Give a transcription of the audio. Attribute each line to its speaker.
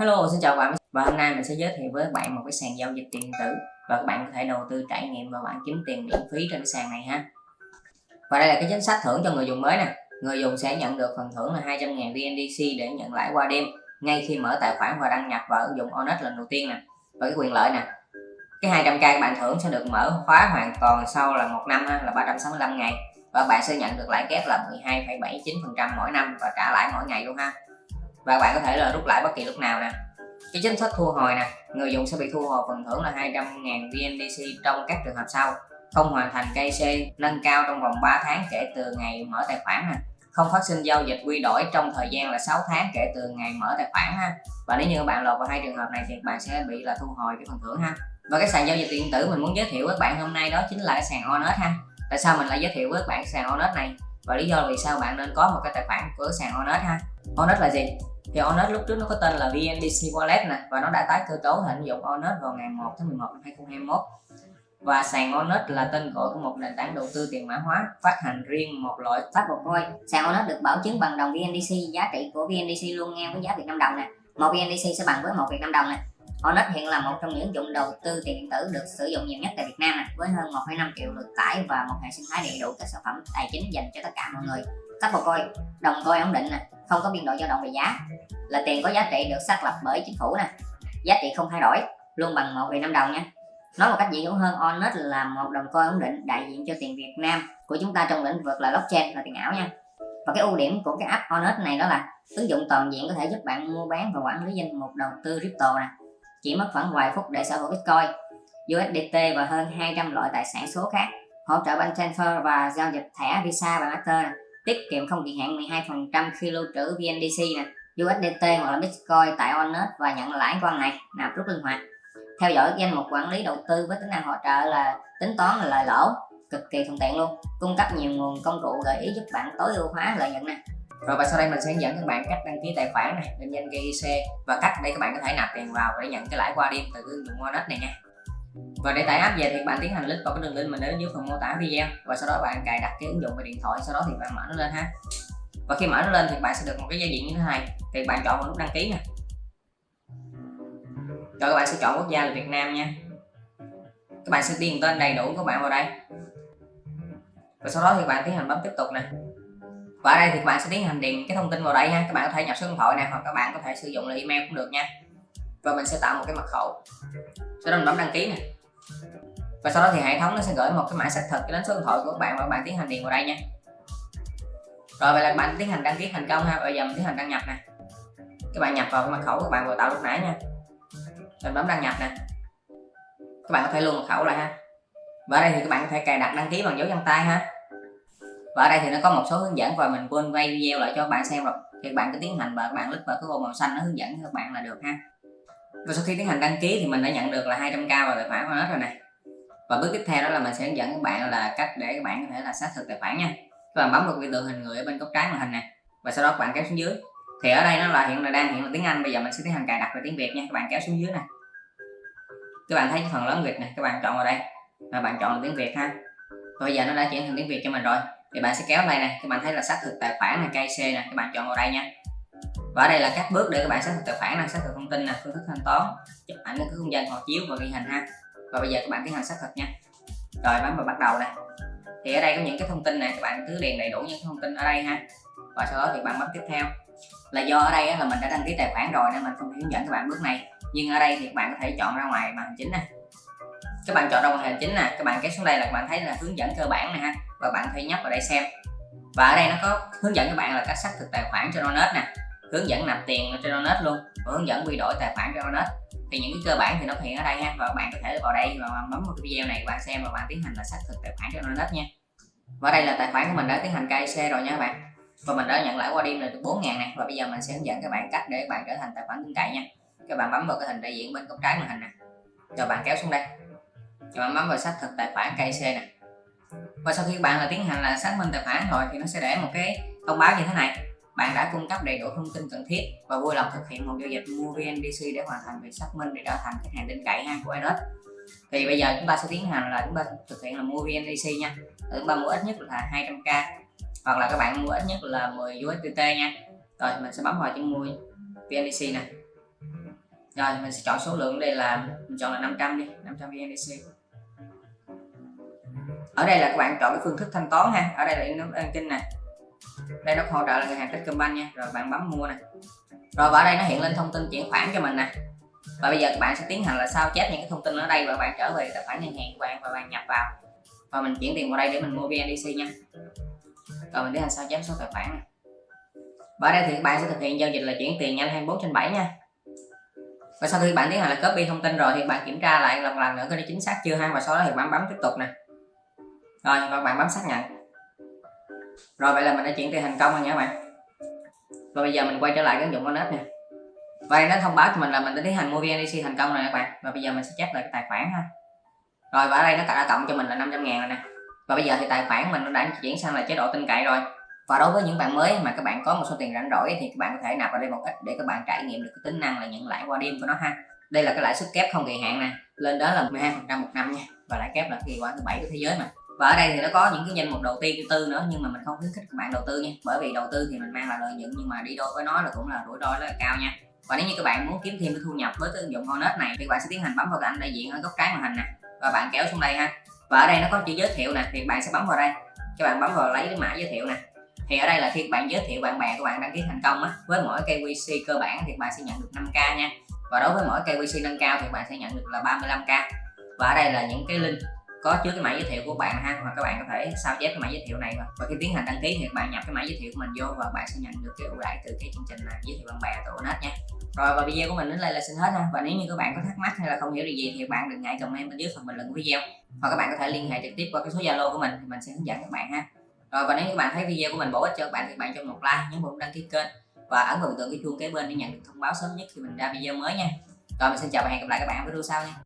Speaker 1: Hello, xin chào các bạn và hôm nay mình sẽ giới thiệu với các bạn một cái sàn giao dịch tiền điện tử và các bạn có thể đầu tư trải nghiệm và bạn kiếm tiền miễn phí trên cái sàn này ha. Và đây là cái chính sách thưởng cho người dùng mới nè. Người dùng sẽ nhận được phần thưởng là 200.000 VNDC để nhận lãi qua đêm ngay khi mở tài khoản và đăng nhập vào ứng dụng Onet lần đầu tiên nè. Và cái quyền lợi nè. Cái 200k các bạn thưởng sẽ được mở khóa hoàn toàn sau là một năm ha, là 365 ngày và bạn sẽ nhận được lãi kép là 12,79% mỗi năm và trả lãi mỗi ngày luôn ha và bạn có thể là rút lại bất kỳ lúc nào nè. Cái chính sách thu hồi nè, người dùng sẽ bị thu hồi phần thưởng là 200.000 VNDC trong các trường hợp sau. Không hoàn thành KC nâng cao trong vòng 3 tháng kể từ ngày mở tài khoản nè. Không phát sinh giao dịch quy đổi trong thời gian là 6 tháng kể từ ngày mở tài khoản ha. Và nếu như bạn lọt vào hai trường hợp này thì bạn sẽ bị là thu hồi cái phần thưởng ha. Và cái sàn giao dịch điện tử mình muốn giới thiệu với các bạn hôm nay đó chính là cái sàn Onet ha. Tại sao mình lại giới thiệu với các bạn sàn Onet này? Và lý do vì sao bạn nên có một cái tài khoản của sàn Onet ha? Onet là gì? Thì Onet lúc trước nó có tên là VNDC Wallet nè và nó đã tái cơ cấu thành ứng dụng Onet vào ngày 1 tháng 11 năm 2021 và sàn Onet là tên gọi của một nền tảng đầu tư tiền mã hóa phát hành riêng một loại
Speaker 2: stablecoin sàn Onet được bảo chứng bằng đồng VNDC giá trị của VNDC luôn ngang với giá Việt Nam đồng nè. Một VNDC sẽ bằng với một Việt Nam đồng nè. Onet hiện là một trong những ứng dụng đầu tư tiền điện tử được sử dụng nhiều nhất tại Việt Nam nè với hơn 1,5 triệu lượt tải và một hệ sinh thái đầy đủ các sản phẩm tài chính dành cho tất cả mọi người. Stablecoin đồng coin ổn định nè không có biên độ dao động về giá. Là tiền có giá trị được xác lập bởi chính phủ nè. Giá trị không thay đổi, luôn bằng một Việt Nam đồng nha. Nói một cách dễ hiểu hơn Onet là một đồng coin ổn định đại diện cho tiền Việt Nam của chúng ta trong lĩnh vực là blockchain là tiền ảo nha. Và cái ưu điểm của cái app Onet này đó là ứng dụng toàn diện có thể giúp bạn mua bán và quản lý danh mục đầu tư crypto nè. Chỉ mất khoảng vài phút để sở hữu Bitcoin USDT và hơn 200 loại tài sản số khác, hỗ trợ bank transfer và giao dịch thẻ Visa và Master tiết kiệm không kỳ hạn 12% khi lưu trữ VNDC nè USDT hoặc là Bitcoin tại Onet và nhận lãi qua ngày, nạp rút linh hoạt. Theo dõi danh mục quản lý đầu tư với tính năng hỗ trợ là tính toán là lời lỗ cực kỳ thuận tiện luôn cung cấp nhiều nguồn công cụ gợi ý giúp bạn tối ưu hóa lợi nhuận nè.
Speaker 1: Rồi và sau đây mình sẽ hướng dẫn các bạn cách đăng ký tài khoản này định danh GIC và cách để các bạn có thể nạp tiền vào để nhận cái lãi qua đêm từ ứng dụng Onet này nha và để tải app về thì bạn tiến hành click vào cái đường link mình để dưới phần mô tả video. Và sau đó bạn cài đặt cái ứng dụng về điện thoại, sau đó thì bạn mở nó lên ha. Và khi mở nó lên thì bạn sẽ được một cái giao diện như thế này. Thì bạn chọn vào nút đăng ký nè rồi các bạn sẽ chọn quốc gia là Việt Nam nha. Các bạn sẽ điền tên đầy đủ của bạn vào đây. Và sau đó thì bạn tiến hành bấm tiếp tục nè. Và ở đây thì các bạn sẽ tiến hành điền cái thông tin vào đây ha. Các bạn có thể nhập số điện thoại này hoặc các bạn có thể sử dụng là email cũng được nha và mình sẽ tạo một cái mật khẩu. Sau đó mình bấm đăng ký nè. Và sau đó thì hệ thống nó sẽ gửi một cái mã xác thực đến số điện thoại của các bạn và các bạn tiến hành điền vào đây nha. Rồi, vậy là các bạn tiến hành đăng ký thành công ha. Bây giờ mình tiến hành đăng nhập nè. Các bạn nhập vào cái mật khẩu các bạn vừa tạo lúc nãy nha. Mình bấm đăng nhập nè. Các bạn có thể luôn mật khẩu lại ha. Và ở đây thì các bạn có thể cài đặt đăng ký bằng dấu vân tay ha. Và ở đây thì nó có một số hướng dẫn và mình quên quay video lại cho các bạn xem rồi. Thì các bạn cứ tiến hành và các bạn click vào cái ô màu xanh nó hướng dẫn cho các bạn là được ha và sau khi tiến hành đăng ký thì mình đã nhận được là 200k vào tài khoản của nó rồi này. Và bước tiếp theo đó là mình sẽ hướng dẫn các bạn là cách để các bạn có thể là xác thực tài khoản nha. Các bạn bấm vào biểu tượng hình người ở bên góc trái màn hình này, và sau đó các bạn kéo xuống dưới. Thì ở đây nó là hiện là đang hiện là tiếng Anh, bây giờ mình sẽ tiến hành cài đặt về tiếng Việt nha. Các bạn kéo xuống dưới này. Các bạn thấy phần lớn Việt này, các bạn chọn vào đây. Và bạn chọn là tiếng Việt ha. Và bây giờ nó đã chuyển thành tiếng Việt cho mình rồi. Thì bạn sẽ kéo đây này, các bạn thấy là xác thực tài khoản này KC nè, các bạn chọn vào đây nha và ở đây là các bước để các bạn xác thực tài khoản này xác thực thông tin là phương thức thanh toán, chụp ảnh cái không gian họ chiếu và ghi hình ha. Và bây giờ các bạn tiến hành xác thực nha. Rồi, bấm vào bắt đầu này thì ở đây có những cái thông tin này các bạn cứ điền đầy đủ những thông tin ở đây ha. Và sau đó thì bạn bấm tiếp theo. Là do ở đây là mình đã đăng ký tài khoản rồi nên mình không hướng dẫn các bạn bước này. Nhưng ở đây thì các bạn có thể chọn ra ngoài màn hình chính nè. các bạn chọn ra màn hình chính nè, các bạn kéo xuống đây là các bạn thấy là hướng dẫn cơ bản này ha. Và bạn thể nhấp vào đây xem. Và ở đây nó có hướng dẫn các bạn là cách xác thực tài khoản cho Donet nè hướng dẫn nạp tiền trên Onet luôn, và hướng dẫn quy đổi tài khoản cho Onet thì những cái cơ bản thì nó hiện ở đây ha, và bạn có thể vào đây và bấm vào cái video này bạn xem và bạn tiến hành là xác thực tài khoản cho Onet nha. Và đây là tài khoản của mình đã tiến hành KIC rồi nha các bạn. Và mình đã nhận lãi qua đêm là được 4 ngàn này và bây giờ mình sẽ hướng dẫn các bạn cách để các bạn trở thành tài khoản tin cậy nha. Các bạn bấm vào cái hình đại diện bên góc trái màn hình nè. Rồi bạn kéo xuống đây. Rồi bạn bấm vào xác thực tài khoản KIC nè. Và sau khi bạn là tiến hành là xác minh tài khoản rồi thì nó sẽ để một cái thông báo như thế này bạn đã cung cấp đầy đủ thông tin cần thiết và vui lòng thực hiện một giao dịch mua VNDC để hoàn thành việc xác minh để trở thành khách hàng tin cậy ha, của Enos thì bây giờ chúng ta sẽ tiến hành là chúng ta thực hiện là mua VNDC nha. Chúng ta mua ít nhất là 200k hoặc là các bạn mua ít nhất là 10 USDT nha. Rồi, mình sẽ bấm vào chữ mua VNDC nè. Rồi, mình sẽ chọn số lượng đây là, mình chọn là 500 đi 500 VNDC ở đây là các bạn chọn cái phương thức thanh toán ha. Ở đây là in kinh nè đây, nó hỗ trợ là ngân hàng Techcombank nha. Rồi, bạn bấm mua nè. Rồi và ở đây nó hiện lên thông tin chuyển khoản cho mình nè. Và bây giờ các bạn sẽ tiến hành là sao chép những cái thông tin ở đây và bạn trở về tài khoản ngân hàng của bạn và bạn nhập vào. Và mình chuyển tiền vào đây để mình mua VNDC nha. Rồi, mình tiến hành sao chép số tài khoản này. và ở đây thì các bạn sẽ thực hiện giao dịch là chuyển tiền nhanh 24 trên 7 nha. Và sau khi bạn tiến hành là copy thông tin rồi thì bạn kiểm tra lại lần lần nữa có đi chính xác chưa ha. Và sau đó thì bạn bấm tiếp tục nè. Rồi, và bạn bấm xác nhận rồi, vậy là mình đã chuyển tiền thành công rồi nha các bạn. Và bây giờ mình quay trở lại cái ứng dụng Onet nè. Và nó thông báo cho mình là mình đã tiến hành mua VNDC thành công rồi các bạn. Và bây giờ mình sẽ check lại cái tài khoản ha. Rồi, và ở đây nó đã cộng cho mình là 500 ngàn rồi nè. Và bây giờ thì tài khoản mình nó đã chuyển sang là chế độ tin cậy rồi. Và đối với những bạn mới mà các bạn có một số tiền rảnh rỗi thì các bạn có thể nạp vào đây một ít để các bạn trải nghiệm được cái tính năng là nhận lãi qua đêm của nó ha. Đây là cái lãi suất kép không kỳ hạn nè. Lên đó là 12 phần trăm một năm nha. Và lãi kép là kỳ quả thứ bảy của thế giới mà và ở đây thì nó có những cái danh mục đầu tiên thứ tư nữa, nhưng mà mình không khuyến khích các bạn đầu tư nha. Bởi vì đầu tư thì mình mang lại lợi nhuận, nhưng mà đi đôi với nó là cũng là rủi ro rất là cao nha. Và nếu như các bạn muốn kiếm thêm cái thu nhập với cái ứng dụng Honest này thì các bạn sẽ tiến hành bấm vào cái ảnh đại diện ở góc trái màn hình nè. Và bạn kéo xuống đây ha. Và ở đây nó có chữ giới thiệu nè, thì bạn sẽ bấm vào đây. Các bạn bấm vào lấy cái mã giới thiệu nè. Thì ở đây là khi bạn giới thiệu bạn bè của bạn đăng ký thành công á, với mỗi KYC cơ bản thì bạn sẽ nhận được 5k nha. Và đối với mỗi KYC nâng cao thì bạn sẽ nhận được là 35k và ở đây là những cái link có chứa cái mã giới thiệu của bạn ha hoặc các bạn có thể sao chép cái mã giới thiệu này và, và khi tiến hành đăng ký thì bạn nhập cái mã giới thiệu của mình vô và bạn sẽ nhận được cái ưu đãi từ cái chương trình là giới thiệu bạn bè tổ net nha. Rồi và video của mình đến đây là xin hết ha. Và nếu như các bạn có thắc mắc hay là không hiểu điều gì thì bạn đừng ngại comment bên dưới phần bình luận của video. Hoặc các bạn có thể liên hệ trực tiếp qua cái số zalo của mình thì mình sẽ hướng dẫn các bạn ha. Rồi và nếu như các bạn thấy video của mình bổ ích cho các bạn thì bạn cho một like nhấn vào đăng ký kênh và ấn vào tượng cái chuông kế bên để nhận được thông báo sớm nhất khi mình ra video mới nha. Rồi mình xin chào và hẹn gặp lại các bạn ở video sau nha.